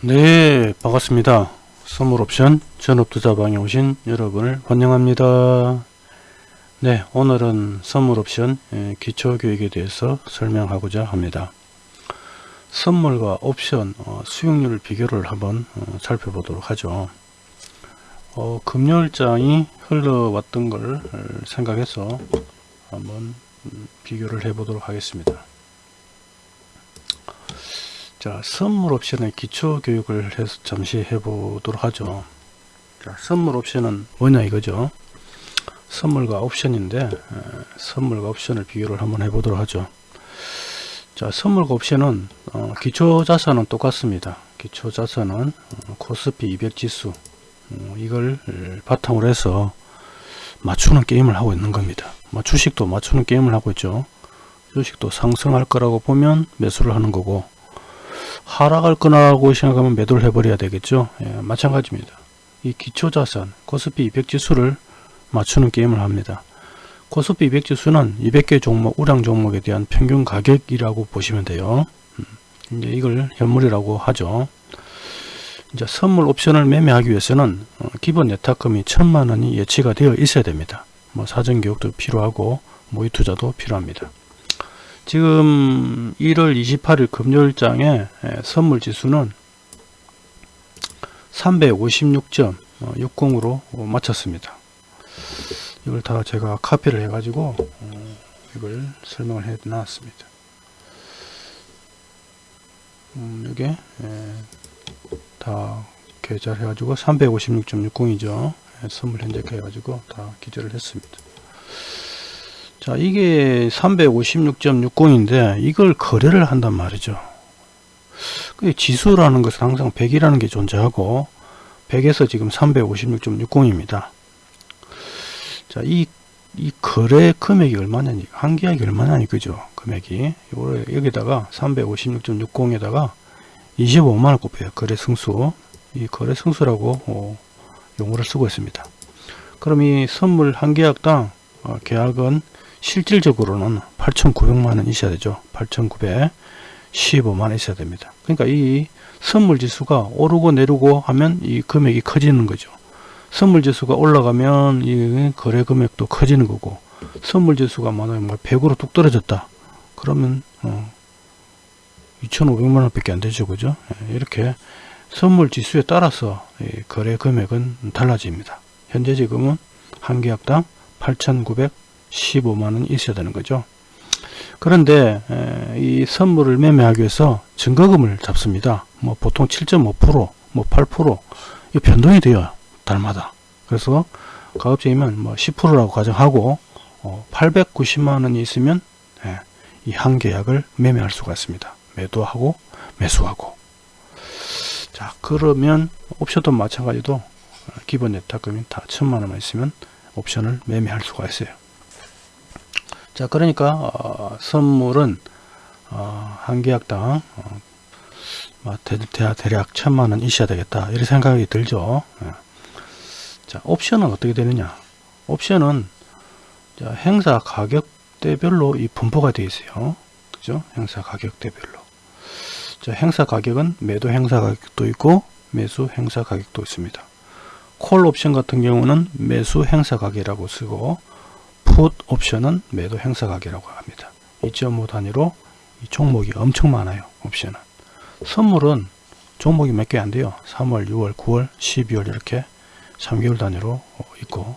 네 반갑습니다. 선물옵션 전업투자방에 오신 여러분을 환영합니다. 네 오늘은 선물옵션 예, 기초교육에 대해서 설명하고자 합니다. 선물과 옵션 어, 수익률 비교를 한번 어, 살펴보도록 하죠. 어, 금요일장이 흘러왔던 걸 생각해서 한번 음, 비교를 해 보도록 하겠습니다 자 선물 옵션의 기초 교육을 해서 잠시 해보도록 하죠. 자 선물 옵션은 뭐냐 이거죠? 선물과 옵션인데 에, 선물과 옵션을 비교를 한번 해보도록 하죠. 자 선물과 옵션은 어, 기초 자산은 똑같습니다. 기초 자산은 어, 코스피 200 지수 어, 이걸 바탕으로 해서 맞추는 게임을 하고 있는 겁니다. 뭐 주식도 맞추는 게임을 하고 있죠. 주식도 상승할 거라고 보면 매수를 하는 거고 하락할 거라고 생각하면 매도를 해버려야 되겠죠. 예, 마찬가지입니다. 이 기초자산 코스피 200 지수를 맞추는 게임을 합니다. 코스피 200 지수는 200개 종목 우량 종목에 대한 평균 가격이라고 보시면 돼요. 음, 이제 이걸 현물이라고 하죠. 이제 선물 옵션을 매매하기 위해서는 어, 기본 예탁금이 천만 원이 예치가 되어 있어야 됩니다. 뭐 사전 교육도 필요하고 모의 투자도 필요합니다 지금 1월 28일 금요일장에 선물 지수는 356.60으로 마쳤습니다. 이걸 다 제가 카피를 해가지고 어, 이걸 설명을 해 놨습니다. 음, 이게 다 계좌를 해가지고 356.60이죠. 선물 현재 해가지고 다 기재를 했습니다. 자 이게 356.60인데 이걸 거래를 한단 말이죠. 그 지수라는 것은 항상 100이라는 게 존재하고 100에서 지금 356.60입니다. 자이 이 거래 금액이 얼마냐니 한 계약이 얼마냐니 그죠? 금액이. 여기다가 356.60에다가 25만원 곱해요. 거래 승수. 이 거래 승수라고 어, 용어를 쓰고 있습니다. 그럼 이 선물 한 계약당 어, 계약은 실질적으로는 8,900만원 있어야 되죠. 8,915만원 있어야 됩니다. 그러니까 이 선물 지수가 오르고 내리고 하면 이 금액이 커지는 거죠. 선물 지수가 올라가면 이 거래 금액도 커지는 거고 선물 지수가 만약에 100으로 뭐뚝 떨어졌다. 그러면 어 2,500만원 밖에 안 되죠. 그죠? 예, 이렇게 선물 지수에 따라서 거래 금액은 달라집니다. 현재 지금은 한 계약당 8,900 15만원이 있어야 되는 거죠. 그런데 이 선물을 매매하기 위해서 증거금을 잡습니다. 뭐 보통 7.5%뭐 8%이 변동이 돼요 달마다. 그래서 가급적이면 뭐 10%라고 가정하고 890만 원이 어, 있으면 이 한 계약을 매매할 수가 있습니다. 매도하고 매수하고. 자 그러면 옵션도 마찬가지도 기본 예탁금이 다 천만 원만 있으면 옵션을 매매할 수가 있어요 자 그러니까 어, 선물은 어, 한 계약당 어, 뭐 대, 략 천만원 있어야 되겠다. 이런 생각이 들죠. 예. 자 옵션은 어떻게 되느냐? 옵션은 자, 행사 가격대별로 이 분포가 되어 있어요. 그죠? 행사 가격대별로. 자 행사 가격은 매도 행사 가격도 있고 매수 행사 가격도 있습니다. 콜 옵션 같은 경우는 매수 행사 가격이라고 쓰고 풋 옵션은 매도 행사 가격이라고 합니다. 2.5 단위로 이 종목이 엄청 많아요. 옵션은. 선물은 종목이 몇 개 안 돼요. 3월, 6월, 9월, 12월 이렇게 3개월 단위로 있고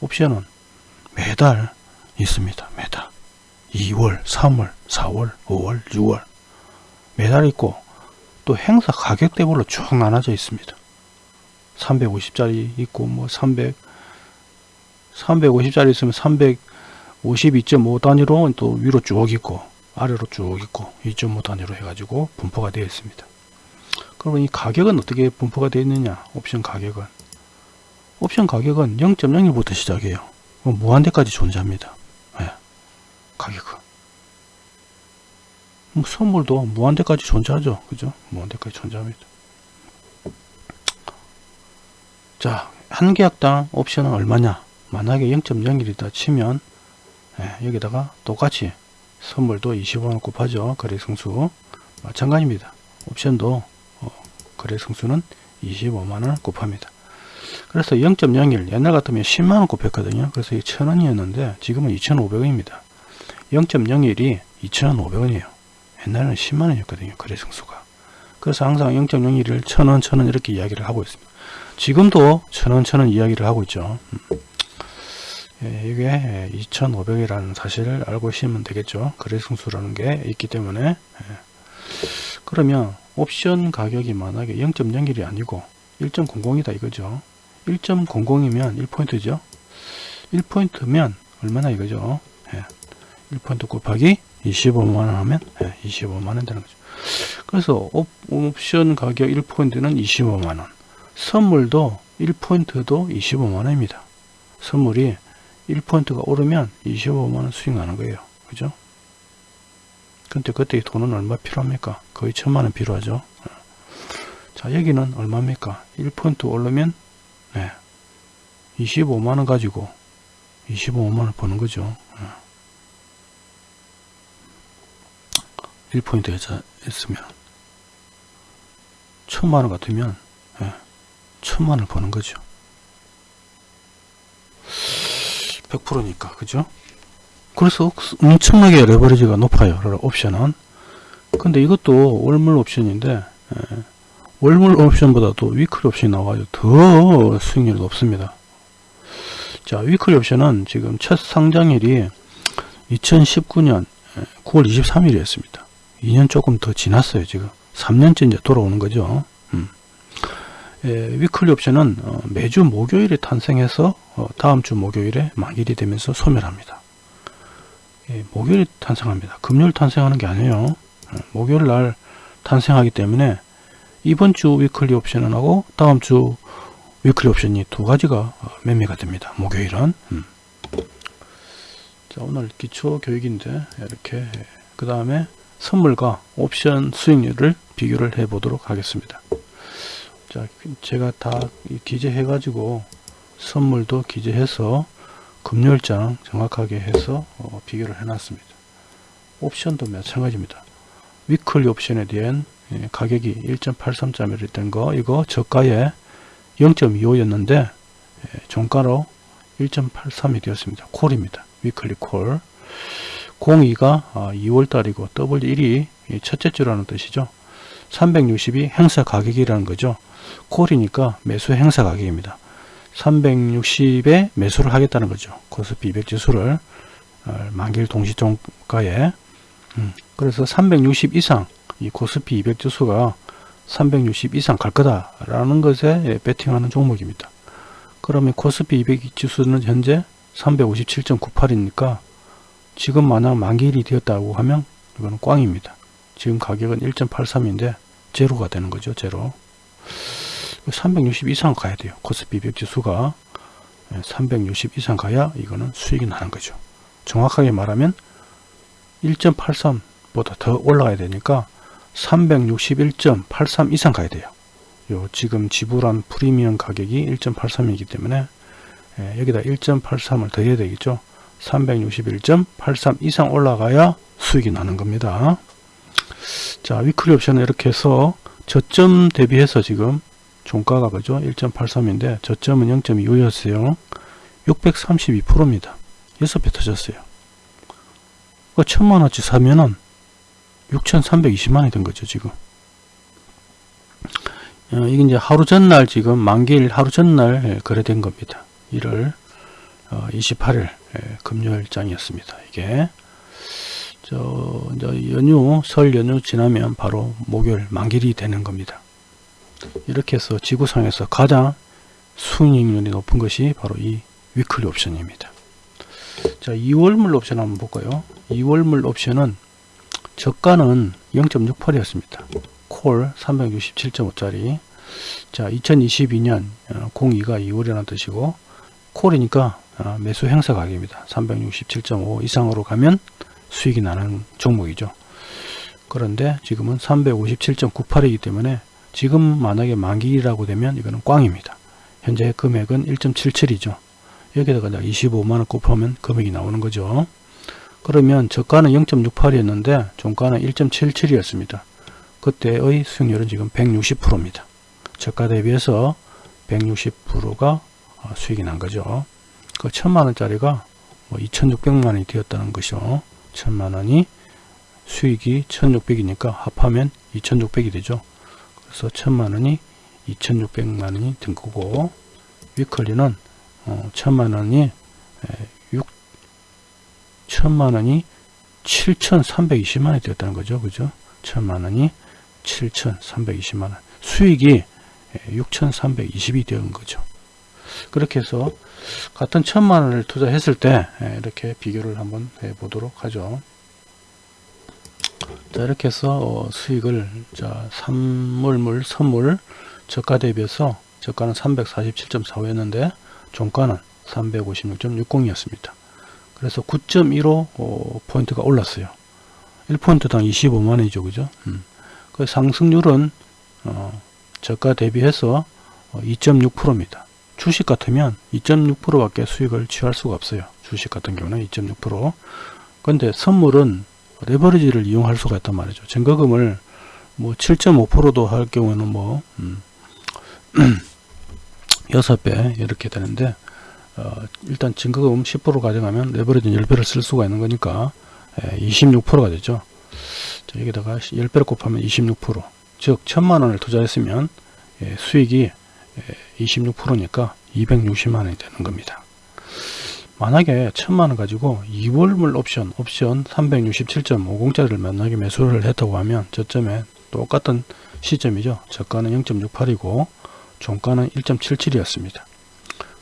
옵션은 매달 있습니다. 매달. 2월, 3월, 4월, 5월, 6월 매달 있고 또 행사 가격대별로 쭉 나눠져 있습니다. 350짜리 있고 뭐 300, 350짜리 있으면 352.5 단위로 또 위로 쭉 있고 아래로 쭉 있고 2.5 단위로 해가지고 분포가 되어 있습니다. 그러면 이 가격은 어떻게 분포가 되어 있느냐 옵션 가격은 옵션 가격은 0.01부터 시작해요. 뭐 무한대까지 존재합니다. 네. 가격은 뭐 선물도 무한대까지 존재하죠. 그죠? 무한대까지 존재합니다. 자, 한 계약당 옵션은 얼마냐? 만약에 0.01이다 치면 예, 여기다가 똑같이 선물도 25만 곱하죠 거래성수 마찬가지입니다 옵션도 어, 거래 성수는 25만원을 곱합니다. 그래서 0.01 옛날 같으면 10만원 곱했거든요. 그래서 이 1000원이었는데 지금은 2500원입니다. 0.01이 2500원이에요. 옛날에는 10만원이었거든요. 거래 성수가. 그래서 항상 0.01을 1000원, 1000원 이렇게 이야기를 하고 있습니다. 지금도 1000원, 1000원 이야기를 하고 있죠. 음. 예, 이게 2500이라는 사실을 알고 있으면 되겠죠. 거래 성수라는 게 있기 때문에 예. 그러면 옵션 가격이 만약에 0.01이 아니고 1.00이다 이거죠. 1.00이면 1포인트죠. 1포인트면 얼마나 이거죠. 예. 1포인트 곱하기 25만원 하면 예, 25만원 되는 거죠. 그래서 옵션 가격 1포인트는 25만원 선물도 1포인트도 25만원입니다. 선물이 1포인트가 오르면 25만원 수익 나는 거예요. 그죠? 근데 그때 돈은 얼마 필요합니까? 거의 천만원 필요하죠. 자, 여기는 얼마입니까? 1포인트 오르면, 네. 25만원 가지고 25만원 버는 거죠. 1포인트 했으면, 천만원 같으면, 네. 천만원을 버는 거죠. 100%니까, 그죠? 그래서 엄청나게 레버리지가 높아요. 옵션은. 근데 이것도 월물 옵션인데 예, 월물 옵션보다도 weekly 옵션이 나와가지고 더 수익률이 높습니다. 자 weekly 옵션은 지금 첫 상장일이 2019년 9월 23일이었습니다. 2년 조금 더 지났어요. 지금 3년째 이제 돌아오는 거죠. 음. 예, weekly 옵션은 어, 매주 목요일에 탄생해서 어, 다음 주 목요일에 만기일이 되면서 소멸합니다. 예, 목요일 탄생합니다. 금요일 탄생하는 게 아니에요. 예, 목요일 날 탄생하기 때문에 이번 주 weekly 옵션은 하고 다음 주 weekly 옵션이 두 가지가 어, 매매가 됩니다. 목요일은. 음. 자, 오늘 기초 교육인데 이렇게 그 다음에 선물과 옵션 수익률을 비교를 해 보도록 하겠습니다. 자, 제가 다 기재해 가지고 선물도 기재해서 금요일장 정확하게 해서 어, 비교를 해 놨습니다. 옵션도 마찬가지입니다. 위클리 옵션에 대한 예, 가격이 1.83짜리를 된거 이거 저가에 0.25였는데 예, 종가로 1.83이 되었습니다. 콜입니다. 위클리 콜 02가 2월달이고 W1이 첫째 주라는 뜻이죠. 360이 행사 가격이라는 거죠. 콜이니까 매수 행사 가격입니다. 360에 매수를 하겠다는 거죠. 코스피 200 지수를 어, 만기일 동시종가에 음, 그래서 360 이상 이 코스피 200 지수가 360 이상 갈 거다라는 것에 베팅하는 종목입니다. 그러면 코스피 200 지수는 현재 357.98이니까 지금 만약 만기일이 되었다고 하면 이거는 꽝입니다. 지금 가격은 1.83인데 제로가 되는 거죠. 제로. 360 이상 가야 돼요. 코스피 200 지수가 360 이상 가야 이거는 수익이 나는 거죠. 정확하게 말하면 1.83보다 더 올라가야 되니까 361.83 이상 가야 돼요. 요 지금 지불한 프리미엄 가격이 1.83이기 때문에 예, 여기다 1.83을 더해야 되겠죠. 361.83 이상 올라가야 수익이 나는 겁니다. 자 위클리 옵션은 이렇게 해서 저점 대비해서 지금 종가가 그죠? 1.83인데 저점은 0.25였어요. 632%입니다. 6배 터졌어요. 그 천만원치 사면은 6320만원이 된 거죠 지금. 어, 이게 이제 하루 전날 지금 만기일 하루 전날 예, 거래된 겁니다. 1월 어, 28일 예, 금요일장이었습니다 이게 저 이제 연휴 설 연휴 지나면 바로 목요일 만기일이 되는 겁니다 이렇게 해서 지구상에서 가장 수익률이 높은 것이 바로 이 위클리 옵션입니다. 자, 2월물 옵션 한번 볼까요? 2월물 옵션은 저가는 0.68이었습니다. 콜 367.5짜리. 자, 2022년 02가 2월이라는 뜻이고 콜이니까 어, 매수 행사 가격입니다. 367.5 이상으로 가면 수익이 나는 종목이죠. 그런데 지금은 357.98이기 때문에 지금 만약에 만기라고 되면 이거는 꽝입니다. 현재 금액은 1.77이죠. 여기다가 25만원 곱하면 금액이 나오는 거죠. 그러면 저가는 0.68이었는데 종가는 1.77이었습니다. 그때의 수익률은 지금 160%입니다. 저가 대비해서 160%가 어, 수익이 난 거죠. 그 천만 원짜리가 뭐 2,600만 원이 되었다는 것이죠. 천만 원이 수익이 1,600이니까 합하면 2,600이 되죠. 그래서 천만 원이 2,600만 원이 된 거고 위클리는 어, 천만 원이 6 천만 원이 7,320만 원이 되었다는 거죠. 그죠? 천만 원이 7,320만 원. 수익이 6,320이 되는 거죠. 그렇게 해서 같은 천만 원을 투자했을 때 이렇게 비교를 한번 해 보도록 하죠. 자 이렇게 해서 어, 수익을 자 선물물 선물 저가 대비해서 저가는 347.45였는데 종가는 356.60 이었습니다. 그래서 9.15 어, 포인트가 올랐어요. 1포인트당 25만원이죠. 그죠? 음. 그 상승률은 어, 저가 대비해서 2.6%입니다. 주식 같으면 2.6% 밖에 수익을 취할 수가 없어요. 주식 같은 경우는 2.6%. 근데 선물은 레버리지를 이용할 수가 있단 말이죠. 증거금을 뭐 7.5%도 할 경우에는 뭐 음, 6배 이렇게 되는데 어, 일단 증거금 10% 가져가면 레버리지 10배를 쓸 수가 있는 거니까 26%가 되죠. 자, 여기다가 10배를 곱하면 26%. 즉, 1000만원을 투자했으면 예, 수익이 26%니까 260만원이 되는 겁니다. 만약에 1000만원 가지고 2월물 옵션, 옵션 367.50짜리를 만약에 매수를 했다고 하면 저점에 똑같은 시점이죠. 저가는 0.68이고 종가는 1.77이었습니다.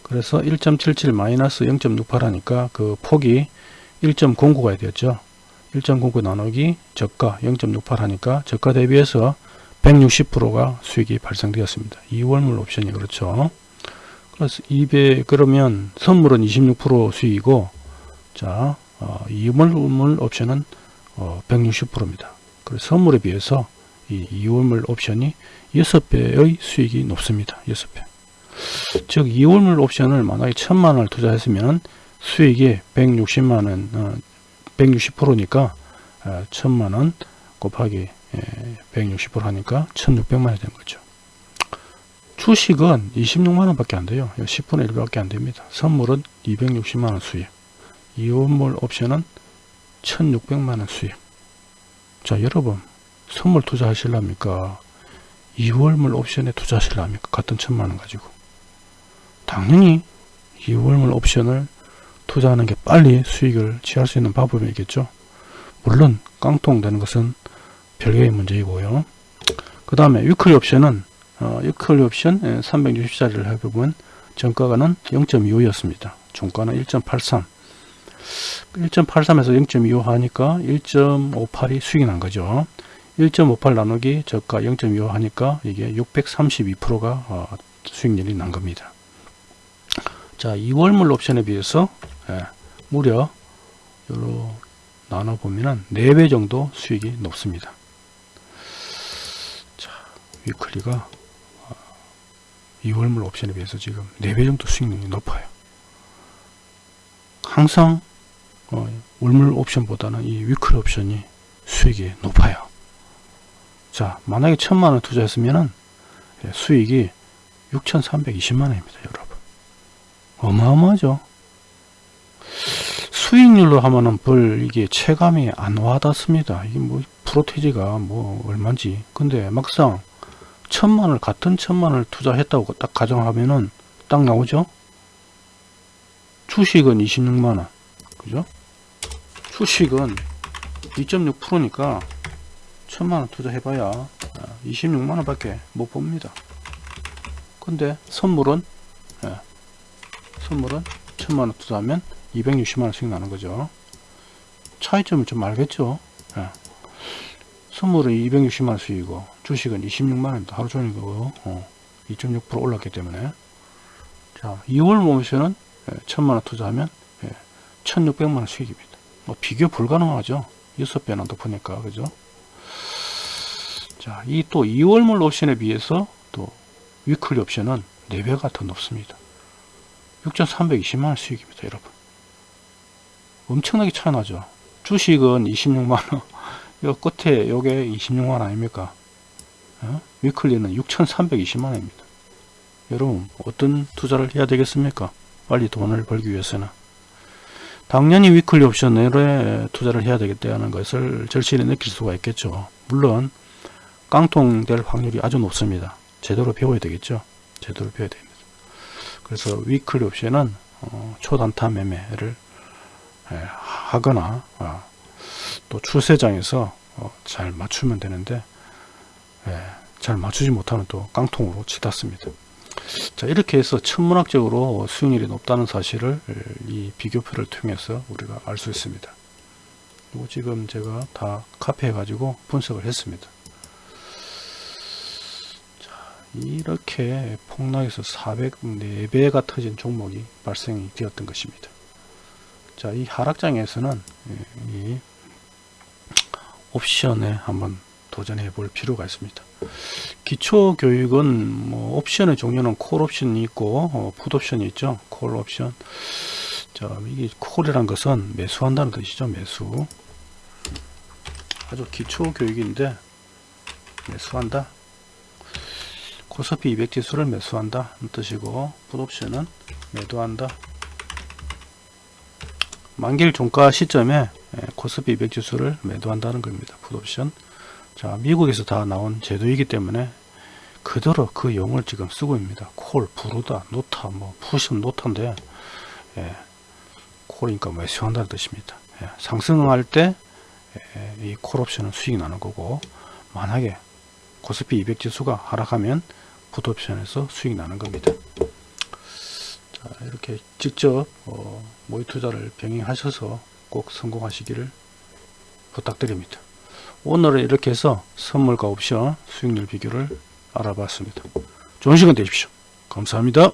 그래서 1.77 마이너스 0.68 하니까 그 폭이 1.09가 되었죠. 1.09 나누기 저가 0.68 하니까 저가 대비해서 160%가 수익이 발생되었습니다. 2월물 옵션이 그렇죠. 그래서 200 그러면 선물은 26% 수익이고 자 어, 2월물 옵션은 어, 160%입니다. 그래서 선물에 비해서 이 2월물 옵션이 6배의 수익이 높습니다. 6배. 즉 2월물 옵션을 만약에 1000만원을 투자했으면 수익이 160만원 어, 160%니까 어, 1000만원 곱하기 160% 예, 하니까 1600만원이 된 거죠. 주식은 26만원 밖에 안 돼요. 10분의 1 밖에 안 됩니다. 선물은 260만원 수익. 2월물 옵션은 1600만원 수익. 자 여러분 선물 투자하실랍니까? 2월물 옵션에 투자하실랍니까? 같은 천만원 가지고. 당연히 2월물 옵션을 투자하는 게 빨리 수익을 취할 수 있는 방법이겠죠. 물론 깡통 되는 것은 별개의 문제이고요. 그 다음에 weekly 옵션은 어, weekly 옵션 360짜리를 해보면 저가는 0.25였습니다. 종가는 1.83 1.83에서 0.25 하니까 1.58이 수익이 난 거죠. 1.58 나누기 저가 0.25 하니까 이게 632%가 어, 수익률이 난 겁니다. 자, 2월물 옵션에 비해서 예, 무려 요로 나눠 보면은 4배 정도 수익이 높습니다. 자, 위클리가 2월물 어, 옵션에 비해서 지금 4배 정도 수익률이 높아요. 항상 어, 월물 옵션보다는 이 위클리 옵션이 수익이 높아요. 자, 만약에 천만원 투자했으면은 예, 수익이 6,320만원입니다, 여러분. 어마어마하죠. 수익률로 하면은 별 이게 체감이 안 와닿습니다. 이게 뭐 프로테지가 뭐 얼마인지. 근데 막상 천만을 같은 천만을 투자했다고 딱 가정하면은 딱 나오죠. 주식은 26만원. 그죠? 주식은 2.6%니까 천만원 투자해봐야 26만원 밖에 못 봅니다. 근데 선물은 예, 선물은 천만원 투자하면 260만원씩 나는 거죠. 차이점을 좀 알겠죠? 예. 선물은 260만원 수익이고 주식은 26만원입니다. 하루 종일이고 어, 2.6% 올랐기 때문에 자 2월 모션은 예, 천만원 투자하면 예, 1600만원 수익입니다. 뭐 비교 불가능하죠. 6배나 높으니까 그죠? 자, 이 또 2월물 옵션에 비해서 또 weekly 옵션은 4배가 더 높습니다. 6,320만원 수익입니다, 여러분. 엄청나게 차이 나죠. 주식은 26만원, 요 끝에 요게 26만원 아닙니까? 어? weekly는 6,320만 원입니다. 여러분 어떤 투자를 해야 되겠습니까? 빨리 돈을 벌기 위해서는 당연히 weekly 옵션에 투자를 해야 되겠다는 것을 절실히 느낄 수가 있겠죠. 물론 깡통될 확률이 아주 높습니다. 제대로 배워야 되겠죠. 제대로 배워야 됩니다. 그래서 위클리 옵션은 어, 초단타 매매를 예, 하거나 아, 또 추세장에서 어, 잘 맞추면 되는데 예, 잘 맞추지 못하면 또 깡통으로 치닫습니다. 자 이렇게 해서 천문학적으로 수익률이 높다는 사실을 이 비교표를 통해서 우리가 알 수 있습니다. 이거 지금 제가 다 카피해 가지고 분석을 했습니다. 자 이렇게 폭락에서 404배가 터진 종목이 발생이 되었던 것입니다. 자 이 하락장에서는 이 옵션에 한번 도전해 볼 필요가 있습니다. 기초 교육은 뭐 옵션의 종류는 콜 옵션이 있고 어, 풋 옵션이 있죠. 콜 옵션. 자, 이게 콜이란 것은 매수한다는 뜻이죠. 매수. 아주 기초 교육인데 매수한다. 코스피 200 지수를 매수한다 는 뜻이고 풋 옵션은 매도한다. 만기일 종가 시점에 예, 코스피 200 지수를 매도한다는 겁니다. 풋 옵션. 자, 미국에서 다 나온 제도이기 때문에 그대로 그 용어를 지금 쓰고 있습니다. 콜, 부르다, 노타, 뭐, 푸션, 노타인데, 예, 콜이니까 매수한다는 뜻입니다. 예, 상승할 때, 예, 이콜 옵션은 수익이 나는 거고, 만약에 코스피 200 지수가 하락하면 풋 옵션에서 수익이 나는 겁니다. 자, 이렇게 직접, 어, 모의 투자를 병행하셔서 꼭 성공하시기를 부탁드립니다. 오늘은 이렇게 해서 선물과 옵션 수익률 비교를 알아봤습니다. 좋은 시간 되십시오. 감사합니다.